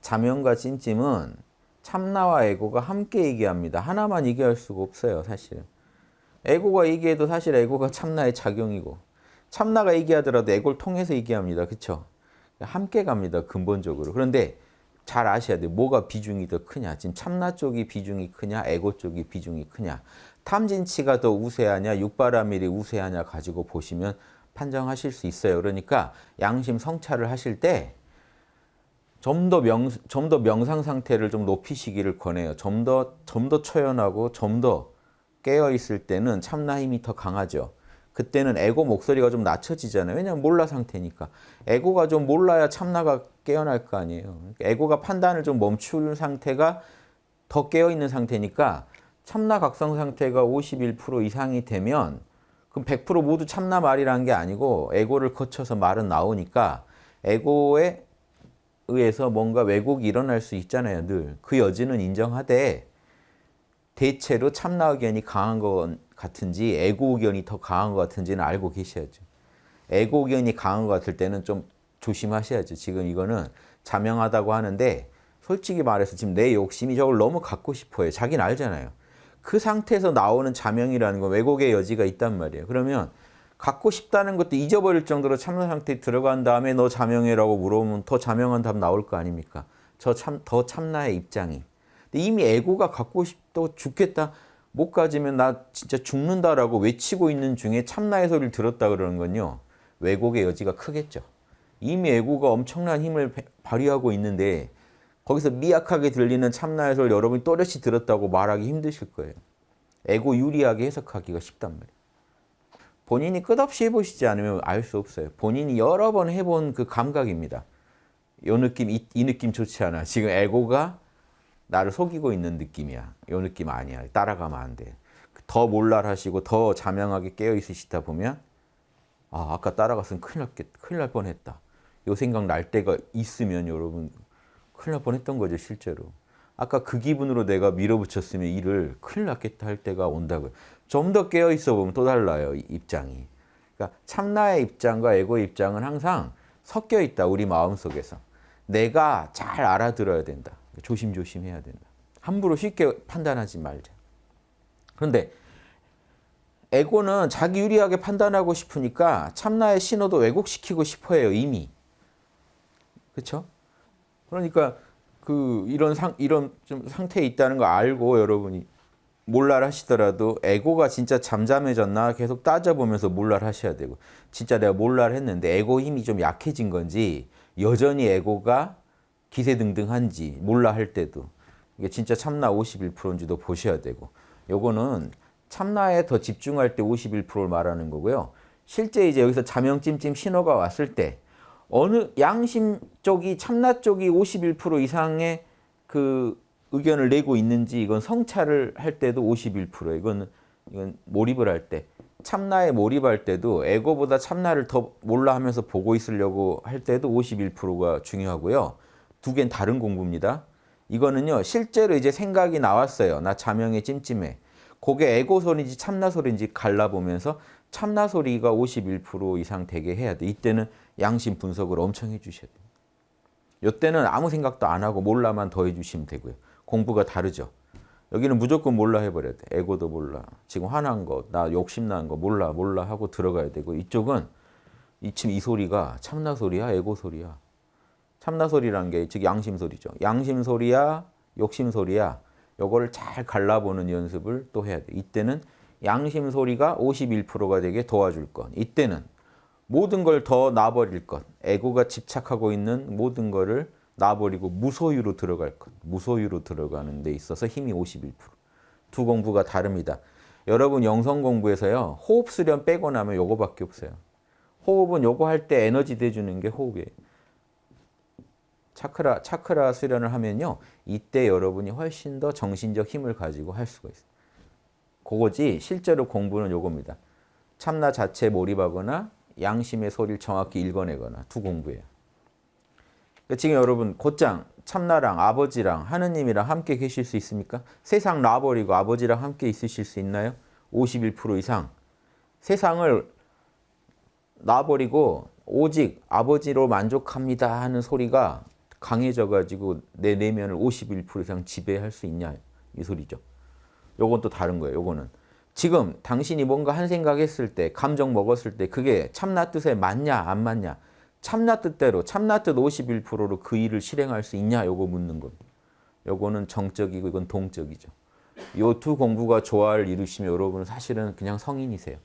자명과 찜찜은 참나와 에고가 함께 얘기합니다. 하나만 얘기할 수가 없어요, 사실은. 에고가 얘기해도 사실 에고가 참나의 작용이고 참나가 얘기하더라도 에고를 통해서 얘기합니다. 그렇죠? 함께 갑니다. 근본적으로. 그런데 잘 아셔야 돼요. 뭐가 비중이 더 크냐. 지금 참나 쪽이 비중이 크냐. 에고 쪽이 비중이 크냐. 탐진치가 더 우세하냐. 육바라밀이 우세하냐 가지고 보시면 판정하실 수 있어요. 그러니까 양심 성찰을 하실 때 좀 더 명, 좀 더 명상 상태를 좀 높이시기를 권해요. 좀 더, 좀 더 초연하고 좀 더 깨어있을 때는 참나 힘이 더 강하죠. 그때는 에고 목소리가 좀 낮춰지잖아요. 왜냐하면 몰라 상태니까. 에고가 좀 몰라야 참나가 깨어날 거 아니에요. 그러니까 에고가 판단을 좀 멈출 상태가 더 깨어있는 상태니까 참나 각성 상태가 51% 이상이 되면 그럼 100% 모두 참나 말이라는 게 아니고 에고를 거쳐서 말은 나오니까 에고에 의해서 뭔가 왜곡이 일어날 수 있잖아요. 늘. 그 여지는 인정하되 대체로 참나 의견이 강한 것 같은지 에고 의견이 더 강한 것 같은지는 알고 계셔야죠. 에고 의견이 강한 것 같을 때는 좀 조심하셔야죠. 지금 이거는 자명하다고 하는데 솔직히 말해서 지금 내 욕심이 저걸 너무 갖고 싶어요. 자기는 알잖아요. 그 상태에서 나오는 자명이라는 건 왜곡의 여지가 있단 말이에요. 그러면 갖고 싶다는 것도 잊어버릴 정도로 참나 상태에 들어간 다음에 너 자명해라고 물어보면 더 자명한 답 나올 거 아닙니까? 저 참, 더 참나의 입장이. 근데 이미 에고가 갖고 싶다고 죽겠다. 못 가지면 나 진짜 죽는다라고 외치고 있는 중에 참나의 소리를 들었다 그러는 건요. 왜곡의 여지가 크겠죠. 이미 에고가 엄청난 힘을 발휘하고 있는데 거기서 미약하게 들리는 참나의 소리를 여러분이 또렷이 들었다고 말하기 힘드실 거예요. 에고 유리하게 해석하기가 쉽단 말이에요. 본인이 끝없이 해보시지 않으면 알 수 없어요. 본인이 여러 번 해본 그 감각입니다. 요 느낌, 이, 이 느낌 좋지 않아. 지금 에고가 나를 속이고 있는 느낌이야. 요 느낌 아니야. 따라가면 안 돼. 더 몰랄하시고 더 자명하게 깨어 있으시다 보면 아, 아까 따라갔으면 큰일 났겠, 큰일 날 뻔했다. 요 생각 날 때가 있으면 여러분 큰일 날 뻔했던 거죠, 실제로. 아까 그 기분으로 내가 밀어붙였으면 일을 큰일 났겠다 할 때가 온다고요. 좀 더 깨어 있어 보면 또 달라요, 입장이. 그러니까 참나의 입장과 에고의 입장은 항상 섞여 있다, 우리 마음속에서. 내가 잘 알아들어야 된다. 조심조심 해야 된다. 함부로 쉽게 판단하지 말자. 그런데 에고는 자기 유리하게 판단하고 싶으니까 참나의 신호도 왜곡시키고 싶어해요, 이미. 그렇죠? 그러니까 그 이런 상 이런 좀 상태에 있다는 거 알고 여러분이 몰랄 하시더라도 에고가 진짜 잠잠해졌나 계속 따져보면서 몰랄 하셔야 되고 진짜 내가 몰랄 했는데 에고 힘이 좀 약해진 건지 여전히 에고가 기세등등한지 몰라 할 때도 이게 진짜 참나 51%인지도 보셔야 되고 요거는 참나에 더 집중할 때 51%를 말하는 거고요. 실제 이제 여기서 자명찜찜 신호가 왔을 때 어느 양심 쪽이 참나 쪽이 51% 이상의 그 의견을 내고 있는지 이건 성찰을 할 때도 51% 이건 이건 몰입을 할 때 참나에 몰입할 때도 에고보다 참나를 더 몰라 하면서 보고 있으려고 할 때도 51%가 중요하고요. 두 개는 다른 공부입니다. 이거는요. 실제로 이제 생각이 나왔어요. 나 자명에 찜찜해. 그게 에고 소리인지 참나 소리인지 갈라보면서 참나 소리가 51% 이상 되게 해야 돼. 이때는 양심 분석을 엄청 해주셔야 돼요. 이때는 아무 생각도 안 하고 몰라만 더 해주시면 되고요. 공부가 다르죠. 여기는 무조건 몰라 해버려야 돼. 에고도 몰라. 지금 화난 거, 나 욕심난 거 몰라, 몰라 하고 들어가야 되고 이쪽은 이쯤 이 소리가 참나 소리야, 에고 소리야. 참나 소리라는 게 즉 양심 소리죠. 양심 소리야, 욕심 소리야. 요거를 잘 갈라보는 연습을 또 해야 돼. 이때는 양심 소리가 51%가 되게 도와줄 것. 이때는 모든 걸 더 놔버릴 것. 에고가 집착하고 있는 모든 거를 놔버리고 무소유로 들어갈 것. 무소유로 들어가는 데 있어서 힘이 51%. 두 공부가 다릅니다. 여러분 영성 공부에서요. 호흡 수련 빼고 나면 요거밖에 없어요. 호흡은 요거 할 때 에너지 대주는 게 호흡이에요. 차크라, 차크라 수련을 하면요. 이때 여러분이 훨씬 더 정신적 힘을 가지고 할 수가 있어요. 그거지 실제로 공부는 요겁니다. 참나 자체에 몰입하거나 양심의 소리를 정확히 읽어내거나 두 공부예요. 그러니까 지금 여러분 곧장 참나랑 아버지랑 하느님이랑 함께 계실 수 있습니까? 세상 놔버리고 아버지랑 함께 있으실 수 있나요? 51% 이상. 세상을 놔버리고 오직 아버지로 만족합니다 하는 소리가 강해져가지고 내 내면을 51% 이상 지배할 수 있냐 이 소리죠. 요건 또 다른 거예요. 요거는 지금 당신이 뭔가 한 생각했을 때 감정 먹었을 때 그게 참나 뜻에 맞냐 안 맞냐 참나 뜻대로 참나 뜻 51%로 그 일을 실행할 수 있냐 요거 묻는 겁니다. 요거는 정적이고 이건 동적이죠. 요 두 공부가 조화를 이루시면 여러분은 사실은 그냥 성인이세요.